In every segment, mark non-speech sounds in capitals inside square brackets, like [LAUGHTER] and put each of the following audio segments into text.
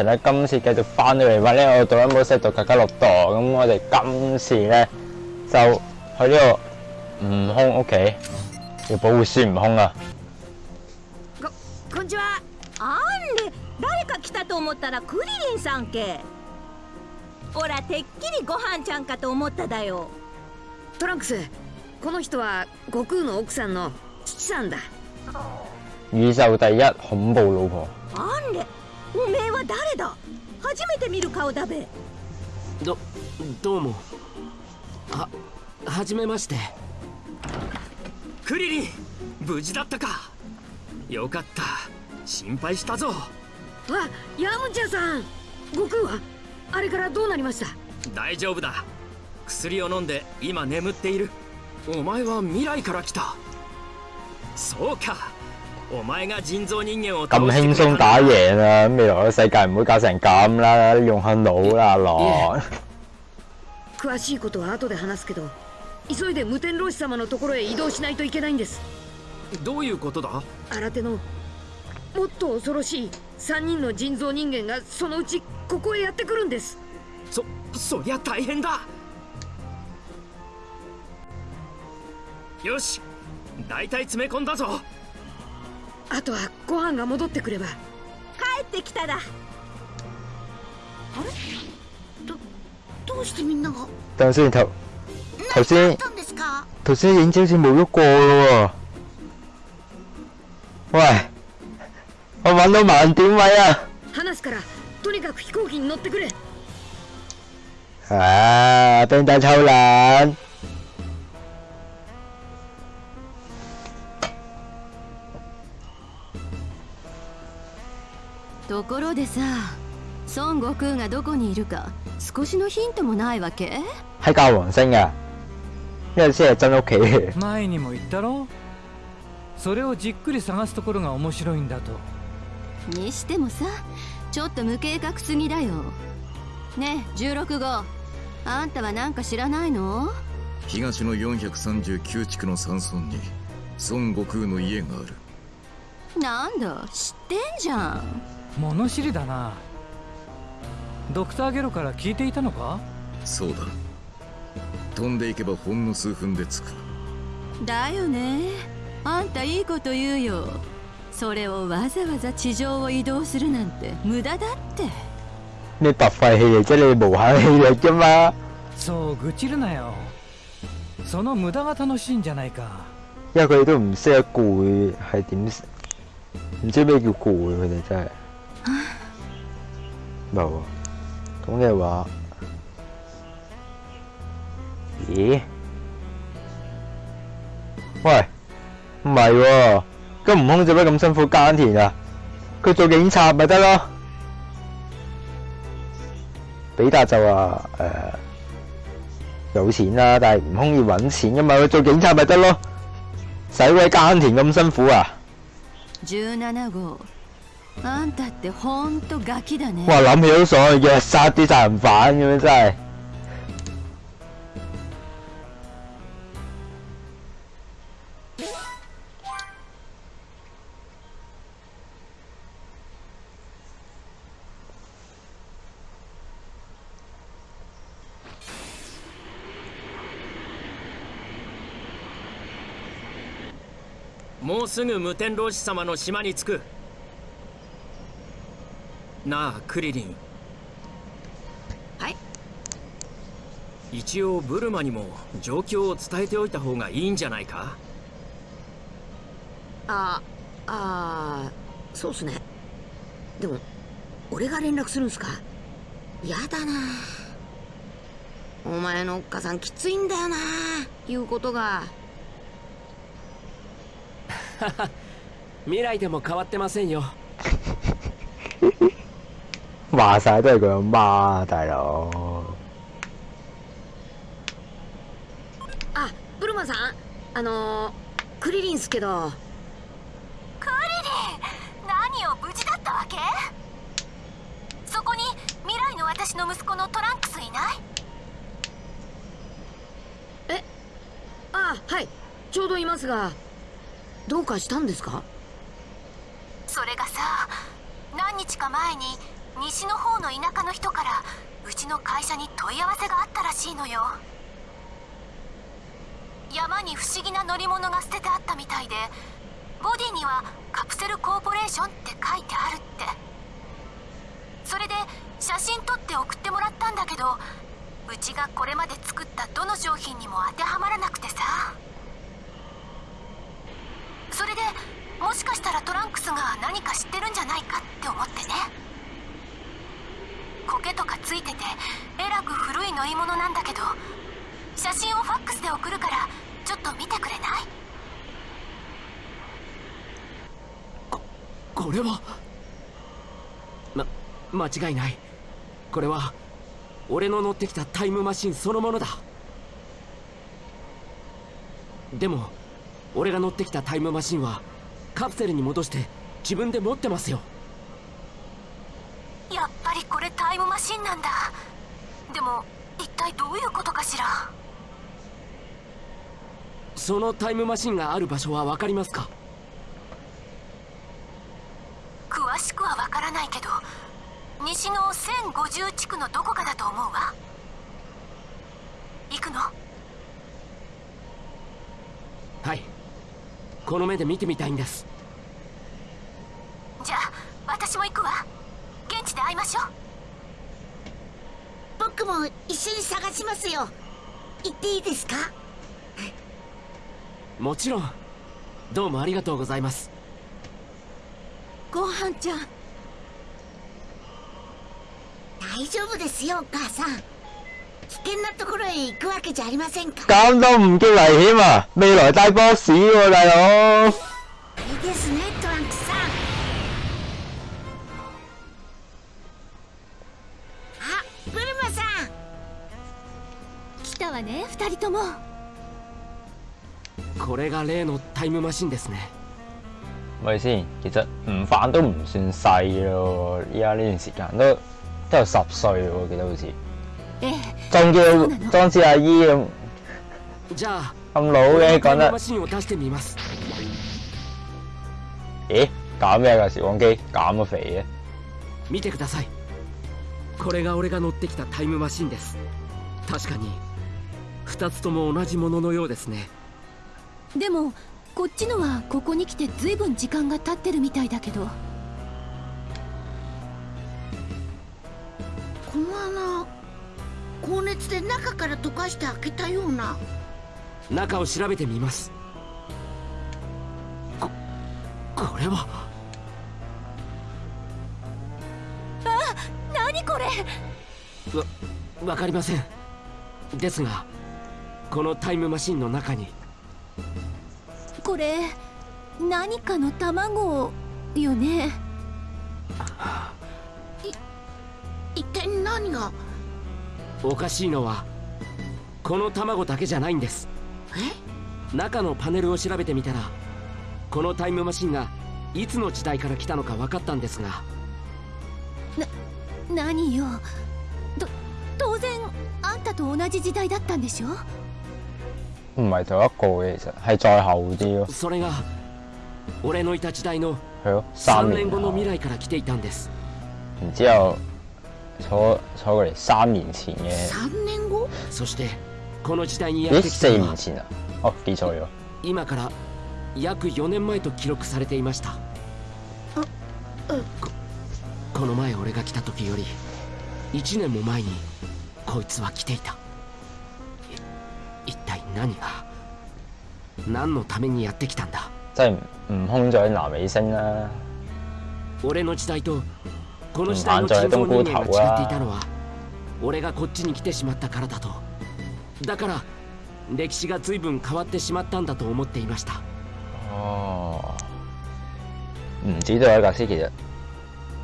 成咧今次繼續翻到嚟玩呢個《杜蘭姆西度格加洛度》，咁我哋今次咧就去呢個悟空屋企，要保護孫悟空啊！ここんにちはあんれ誰か来たと思ったらクリリンさんけほらてっきりご飯ちゃんかと思っただよトランクスこの人は悟空の奥さんの父さんだ宇宙第一恐怖老婆。あんれ おめえは誰だ？初めて見る顔だべ。どどうも。ははじめまして。クリリン無事だったか。よかった。心配したぞ。わヤムチャさん。悟空は？あれからどうなりました？大丈夫だ。薬を飲んで今眠っている。お前は未来から来た。そうか咁輕鬆打贏啊！未來嘅世界唔會搞成咁啦，用下腦啦，羅。[LAUGHS] 詳しいことは後で話すけど急いで無天老師様のところへ移動しないといけないんです。どういうことだ？新手のもっと恐ろしい3人の人造人間がそのうちここへやってくるんです。そそりゃ大変だ。よし大体詰め込んだぞあとはご飯が戻ってくれば。帰ってきただ。あれ？どどうしてみんなが？等陣先，頭頭先頭先影子好似冇喐過咯喎。喂，我揾到盲點位啊！話すからとにかく飛行機に乗ってくれ啊，冰仔抽冷。ところでさ孫悟空がどこにいるか少しのヒントもないわけ？喺教皇星啊，因為先係真屋企嘅。前にも言ったろ？それをじっくり探すところが面白いんだと。にしてもさちょっと無計画すぎだよ。ねえ16号あんたはなんか知らないの？東の439地区の山村に孫悟空の家がある。なんだ知ってんじゃん物知りだな。ドクターゲロから聞いていたのか？そうだ。飛んでいけばほんの数分で着く。だよね。あんたいいこと言うよ。それをわざわざ地上を移動するなんて無駄だって。你白廢氣嚟啫，你無限氣嚟啫嘛。そう愚痴るなよ。その無駄が楽しいんじゃないか。因為佢哋都唔識得攰係點，唔知咩叫攰，佢哋真係。冇啊，咁嘅話，咦？喂，唔係喎，咁悟空做咩咁辛苦耕田啊？佢做警察咪得咯。比達就話誒、有錢啦，但係悟空要揾錢噶嘛，佢做警察咪得咯，使鬼耕田咁辛苦啊！17号あんたってほんとガキだね哇，諗起都爽，日日殺啲殺人犯咁樣真係。もうすぐ無天老師様の島に着くなあクリリン。はい。一応ブルマにも状況を伝えておいた方がいいんじゃないか？ああーそうっすね。でも俺が連絡するんすか？やだな。お前のおっかさんきついんだよな言うことが。[LAUGHS] 未来でも変わってませんよ [LAUGHS] 話晒都係佢阿媽，大佬。あブルマさん。あのー、クリリンっすけど。クリリン何を無事だったわけ？そこに未来の私の息子のトランクスいない？あはい。ちょうどいますがどうかしたんですか？それがさ何日か前に西の方の田舎の人からうちの会社に問い合わせがあったらしいのよ。山に不思議な乗り物が捨ててあったみたいでボディにはカプセルコーポレーションって書いてあるって。それで写真撮って送ってもらったんだけどうちがこれまで作ったどの商品にも当てはまらなくてさ。それでもしかしたらトランクスが何か知ってるんじゃないかって思ってね。苔とかついててえらく古い乗り物なんだけど写真をファックスで送るからちょっと見てくれない？これは？ま間違いない。これは俺の乗ってきたタイムマシンそのものだ。でも俺が乗ってきたタイムマシンはカプセルに戻して自分で持ってますよやっぱりこれタイムマシンなんだ。でも一体どういうことかしら？そのタイムマシンがある場所は分かりますか？詳しくは分からないけど西の1050地区のどこかだと思うわ。行くの？はい。この目で見てみたいんです。じゃあ私も行くわ。現地で会いましょう僕も一緒に探しますよ。行っていいですか？もちろん。どうもありがとうございます。ごはんちゃん。大丈夫ですよお母さん。危険なところへ行くわけじゃありませんか？咁都唔叫危險啊！未來大 boss 喎、大佬。いいですねとも。これが例のタイムマシンですね。咪先，其實悟飯都唔算細咯，依家呢段時間都都有十歲喎，我記得好似。ええ。仲そう要なの。裝似阿姨咁。じゃあ咁老嘅講得。俺のタイムマ，シンを出してみます。咦搞咩㗎時光機減咗肥見てください。これが俺が乗ってきたタイムマシンです。確かに2つとも同じもののようですね。でもこっちのはここに来てずいぶん時間が経ってるみたいだけど。この穴高熱で中から溶かして開けたような。中を調べてみます。ここれは。何これ？わわかりません。ですがこのタイムマシンの中に。これ何かの卵よね？一体何が？おかしいのはこの卵だけじゃないんです。え？中のパネルを調べてみたらこのタイムマシンがいつの時代から来たのか分かったんですが。何よ？と当然あんたと同じ時代だったんでしょ？唔係同一個嘅，其實係再後啲咯，それが俺のいた時代の係咯，3三年年後の未後，来から来ていたんです。然之後坐坐過嚟三年前嘅，3年後？そしてこの時代にやっ咦てきた四年前啊，哦記錯咗，今から約4年前と記録されていました。うん。ここの前俺が来た時より1年も前にこいつは来ていた何が？何のためにやってきたんだ？真係悟空咗南美星啦，俺の時代とこの時代の人造人間が違っていたのは俺がこっちに来てしまったからだと。だから歴史が随分変わってしまったんだと思っていました。哦，唔止都有一架先，其實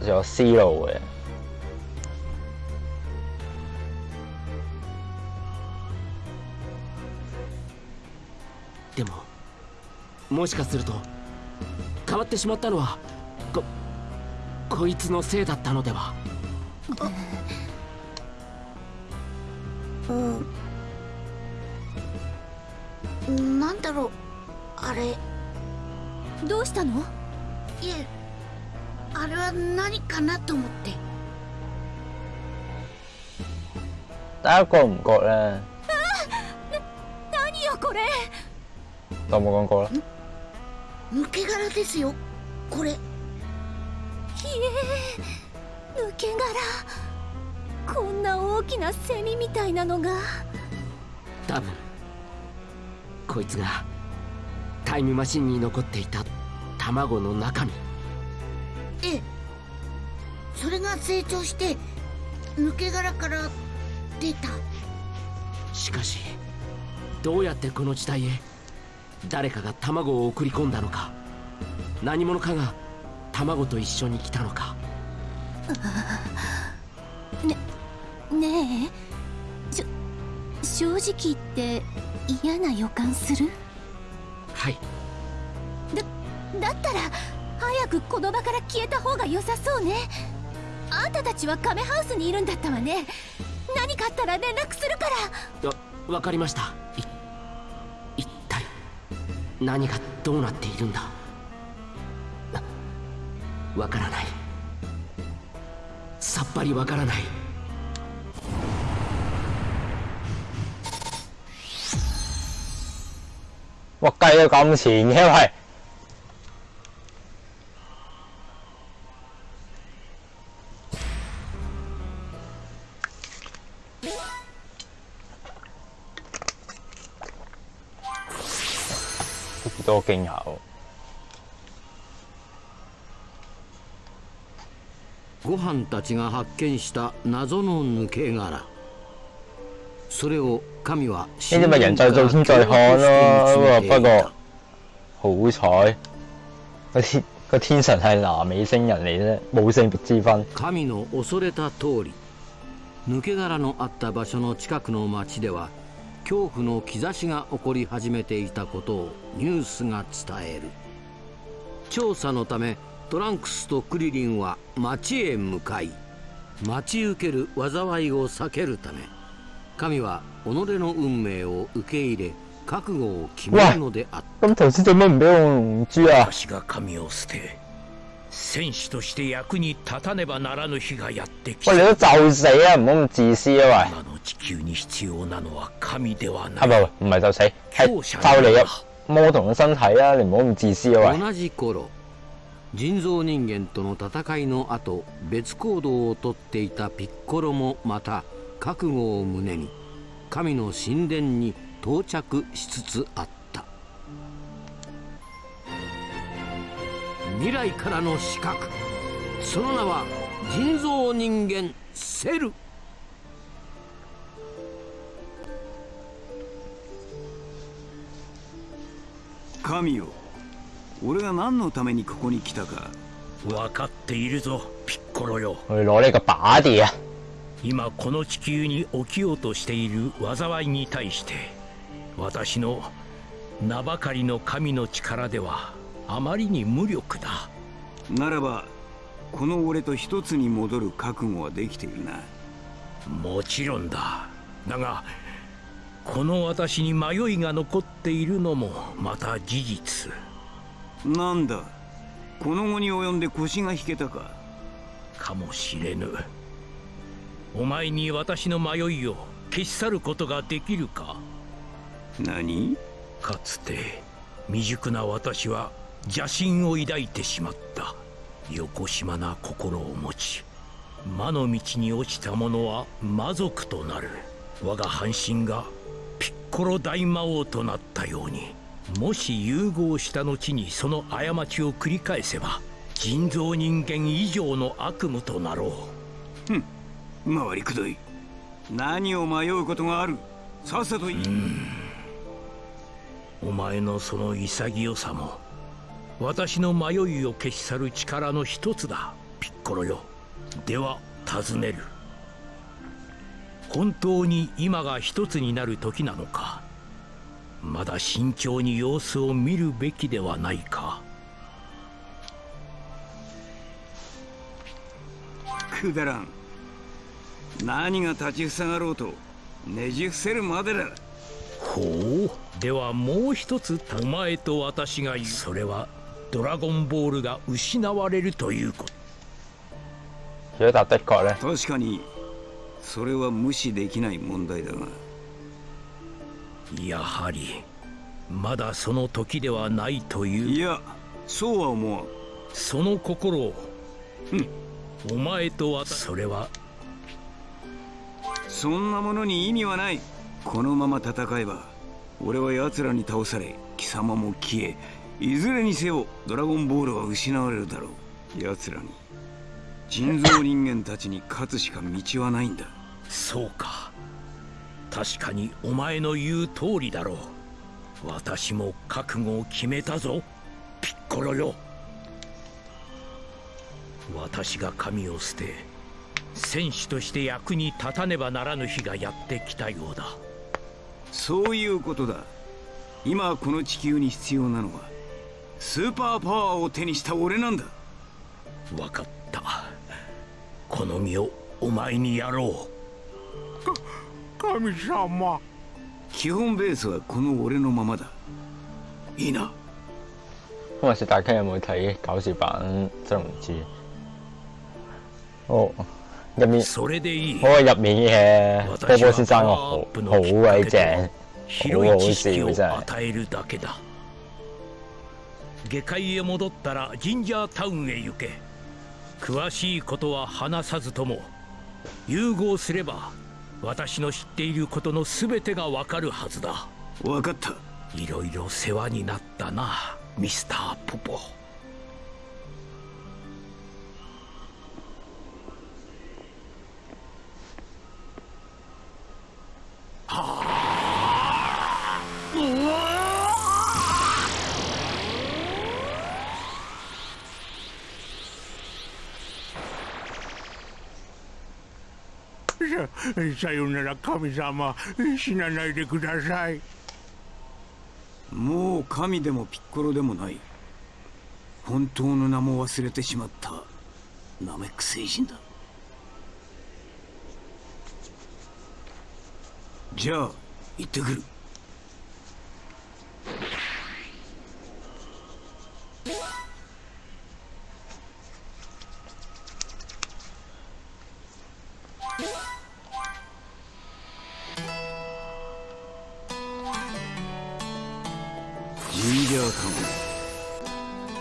仲有思路嘅，でももしかすると変わってしまったのはここいつのせいだったのでは？うん。なんだろうあれ。いどうしたの？えあれは何かなと思って。得一個唔覺咧，何よこれ？當冇講過啦。抜け殻ですよこれ。ひえ抜け殻。こんな大きなセミみたいなのが。多分こいつがタイムマシンに残っていた卵の中身。ええ。それが成長して抜け殻から出た。しかしどうやってこの時代へ誰かが卵を送り込んだのか何者かが卵と一緒に来たのか。[LAUGHS] ねえしょ正直言って嫌な予感する？はい。だったら早くこの場から消えた方が良さそうね。あんたたちはカメハウスにいるんだったわね。何かあったら連絡するから。わわかりました何がどうなっているんだわからないさっぱりわからない哇，計到咁前嘅喂，幾多驚嚇喎！ご飯たちが発見した謎の抜け殻。それを神は呢啲咪人在做天在看咯，不過好彩。嗰啲個天神係南美星人嚟啫，冇性別之分。神の恐れた通り。抜け殻のあった場所の近くの町では恐怖の兆しが起こり始めていたことをニュースが伝える。調査のためトランクスとクリリンは町へ向かい待ち受ける災いを避けるため神は己の運命を受け入れ覚悟を決めるのであった？私が神を捨て戦士として役に立たねばならぬ日がやってき喂，た你都就死啊！唔好咁自私啊！今の地球に必要なのは神では喂，ない啊唔係唔係就死，係就你啊！魔童嘅身體啊！你唔好咁自私啊！喂，同じ頃人造人間との戦いの後別行動をとっていたピッコロもまた覚悟を胸に神の神殿に到着しつつあった未来からの刺客その名は人造人間セル。神よ俺が何のためにここに来たか。分かっているぞピッコロよ。我攞呢個把地啊！今この地球に起きようとしている災いに対して私の名ばかりの神の力ではあまりに無力だ。ならばこの俺と一つに戻る覚悟はできているな。もちろんだ。だがこの私に迷いが残っているのもまた事実。なんだ？この後に及んで腰が引けたか？かもしれぬ。お前に私の迷いを消し去ることができるか？何？かつて未熟な私は邪心を抱いてしまったよこしまな心を持ち魔の道に落ちた者は魔族となる。我が半身がピッコロ大魔王となったようにもし融合した後にその過ちを繰り返せば人造人間以上の悪夢となろう。ふん回りくどい。何を迷うことがある？さっさと言い。お前のその潔さも私の迷いを消し去る力の一つだ。ピッコロよ。では尋ねる。本当に今が一つになる時なのか。まだ慎重に様子を見るべきではないか。くだらん。何が立ちふさがろうとねじ伏せるまでだ。ほう。ではもう一つお前と私が言う。それはドラゴンボールが失われるということ。確かにそれは無視できない問題だが。やはりまだその時ではないという。いやそうは思わん。その心をお前とはそれはそんなものに意味はない。このまま戦えば俺は奴らに倒され貴様も消えいずれにせよドラゴンボールは失われるだろう。奴らに。人造人間たちに勝つしか道はないんだ。そうか。確かにお前の言う通りだろう。私も覚悟を決めたぞ。ピッコロよ。私が神を捨て戦士として役に立たねばならぬ日がやってきたようだ。そういうことだ。今この地球に必要なのはスーパーパワーを手にした俺なんだ。分かった。この身をお前にやろう。神様。基本ベースはこの俺のままだ。いいな。咁啊，大家有冇睇搞笑版？真唔知。哦，入面嗰個入面嘅波波先生個好好鬼正，好好笑真係。下界へ戻ったらジンジャータウンへ行け。詳しいことは話さずとも融合すれば私の知っていることの全てがわかるはずだ。分かった。いろいろ世話になったなミスターポポさよなら神様。死なないでください。もう神でもピッコロでもない。本当の名も忘れてしまったナメック星人だ。じゃあ行ってくる。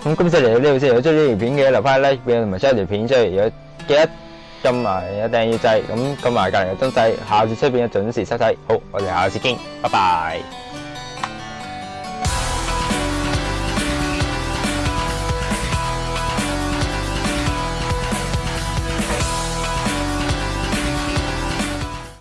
咁今次嚟到呢度先，如果中意呢條片嘅留翻 like 俾我同埋 share 條片出嚟，如果記得撳埋一訂閱掣，咁撳埋隔離嘅鐘仔，下次出片嘅準時收睇。好，我哋下次見，拜拜。